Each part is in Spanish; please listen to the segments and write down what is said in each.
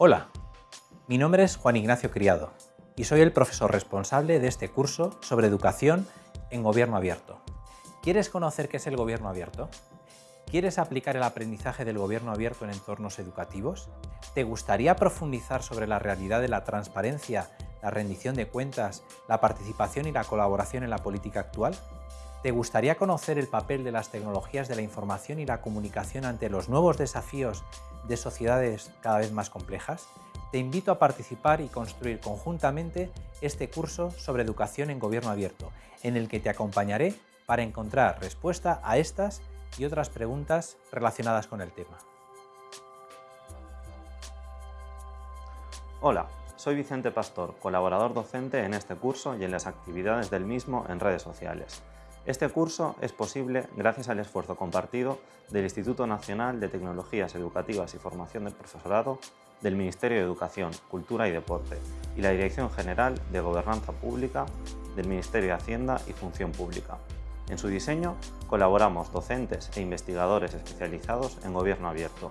Hola, mi nombre es Juan Ignacio Criado y soy el profesor responsable de este curso sobre educación en gobierno abierto. ¿Quieres conocer qué es el gobierno abierto? ¿Quieres aplicar el aprendizaje del gobierno abierto en entornos educativos? ¿Te gustaría profundizar sobre la realidad de la transparencia, la rendición de cuentas, la participación y la colaboración en la política actual? ¿Te gustaría conocer el papel de las tecnologías de la información y la comunicación ante los nuevos desafíos de sociedades cada vez más complejas? Te invito a participar y construir conjuntamente este curso sobre educación en gobierno abierto, en el que te acompañaré para encontrar respuesta a estas y otras preguntas relacionadas con el tema. Hola, soy Vicente Pastor, colaborador docente en este curso y en las actividades del mismo en redes sociales. Este curso es posible gracias al esfuerzo compartido del Instituto Nacional de Tecnologías Educativas y Formación del Profesorado, del Ministerio de Educación, Cultura y Deporte y la Dirección General de Gobernanza Pública del Ministerio de Hacienda y Función Pública. En su diseño colaboramos docentes e investigadores especializados en gobierno abierto,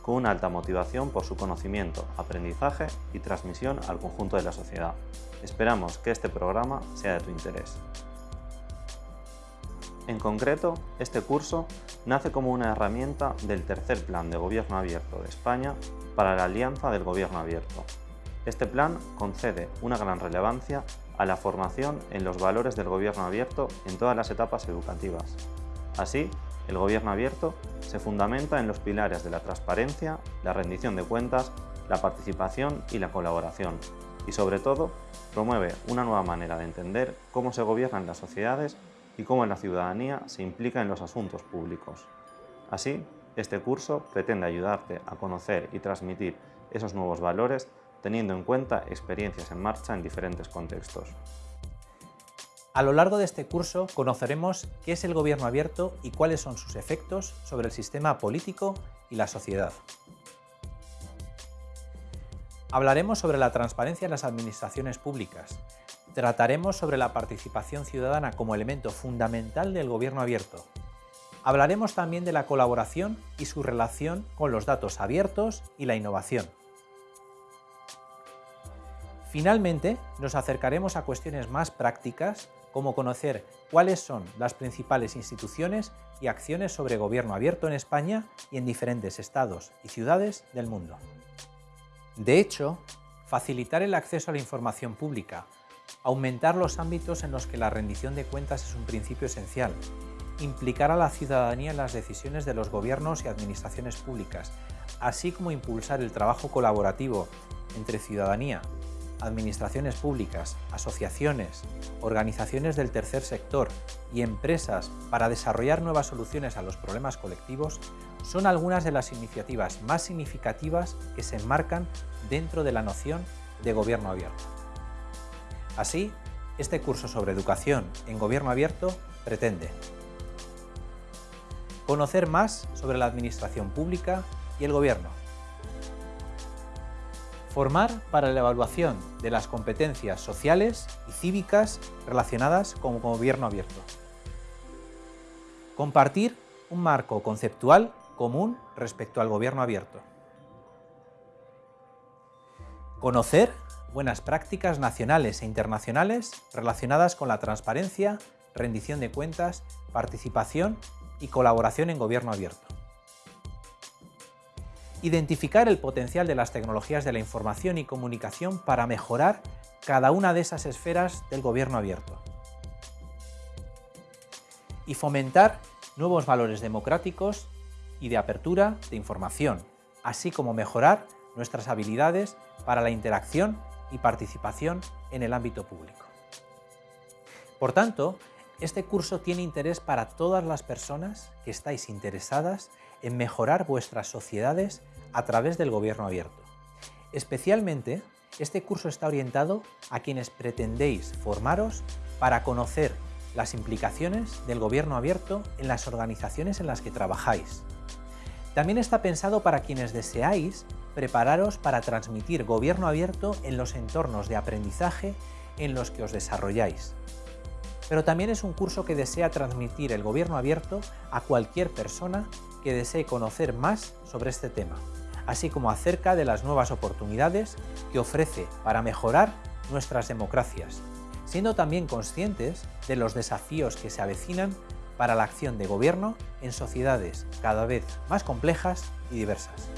con una alta motivación por su conocimiento, aprendizaje y transmisión al conjunto de la sociedad. Esperamos que este programa sea de tu interés. En concreto, este curso nace como una herramienta del tercer Plan de Gobierno Abierto de España para la Alianza del Gobierno Abierto. Este plan concede una gran relevancia a la formación en los valores del gobierno abierto en todas las etapas educativas. Así, el gobierno abierto se fundamenta en los pilares de la transparencia, la rendición de cuentas, la participación y la colaboración, y sobre todo, promueve una nueva manera de entender cómo se gobiernan las sociedades y cómo la ciudadanía se implica en los asuntos públicos. Así, este curso pretende ayudarte a conocer y transmitir esos nuevos valores teniendo en cuenta experiencias en marcha en diferentes contextos. A lo largo de este curso conoceremos qué es el gobierno abierto y cuáles son sus efectos sobre el sistema político y la sociedad. Hablaremos sobre la transparencia en las administraciones públicas, Trataremos sobre la participación ciudadana como elemento fundamental del gobierno abierto. Hablaremos también de la colaboración y su relación con los datos abiertos y la innovación. Finalmente, nos acercaremos a cuestiones más prácticas como conocer cuáles son las principales instituciones y acciones sobre gobierno abierto en España y en diferentes estados y ciudades del mundo. De hecho, facilitar el acceso a la información pública aumentar los ámbitos en los que la rendición de cuentas es un principio esencial, implicar a la ciudadanía en las decisiones de los gobiernos y administraciones públicas, así como impulsar el trabajo colaborativo entre ciudadanía, administraciones públicas, asociaciones, organizaciones del tercer sector y empresas para desarrollar nuevas soluciones a los problemas colectivos son algunas de las iniciativas más significativas que se enmarcan dentro de la noción de gobierno abierto. Así, este curso sobre educación en gobierno abierto pretende conocer más sobre la administración pública y el gobierno, formar para la evaluación de las competencias sociales y cívicas relacionadas con gobierno abierto, compartir un marco conceptual común respecto al gobierno abierto, conocer buenas prácticas nacionales e internacionales relacionadas con la transparencia, rendición de cuentas, participación y colaboración en gobierno abierto. Identificar el potencial de las tecnologías de la información y comunicación para mejorar cada una de esas esferas del gobierno abierto. Y fomentar nuevos valores democráticos y de apertura de información, así como mejorar nuestras habilidades para la interacción y participación en el ámbito público. Por tanto, este curso tiene interés para todas las personas que estáis interesadas en mejorar vuestras sociedades a través del gobierno abierto. Especialmente, este curso está orientado a quienes pretendéis formaros para conocer las implicaciones del gobierno abierto en las organizaciones en las que trabajáis. También está pensado para quienes deseáis prepararos para transmitir gobierno abierto en los entornos de aprendizaje en los que os desarrolláis. Pero también es un curso que desea transmitir el gobierno abierto a cualquier persona que desee conocer más sobre este tema, así como acerca de las nuevas oportunidades que ofrece para mejorar nuestras democracias, siendo también conscientes de los desafíos que se avecinan para la acción de gobierno en sociedades cada vez más complejas y diversas.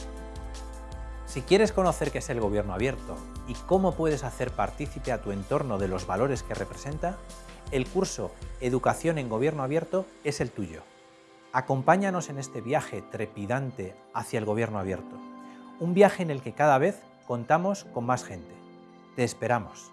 Si quieres conocer qué es el gobierno abierto y cómo puedes hacer partícipe a tu entorno de los valores que representa, el curso Educación en Gobierno Abierto es el tuyo. Acompáñanos en este viaje trepidante hacia el gobierno abierto, un viaje en el que cada vez contamos con más gente. Te esperamos.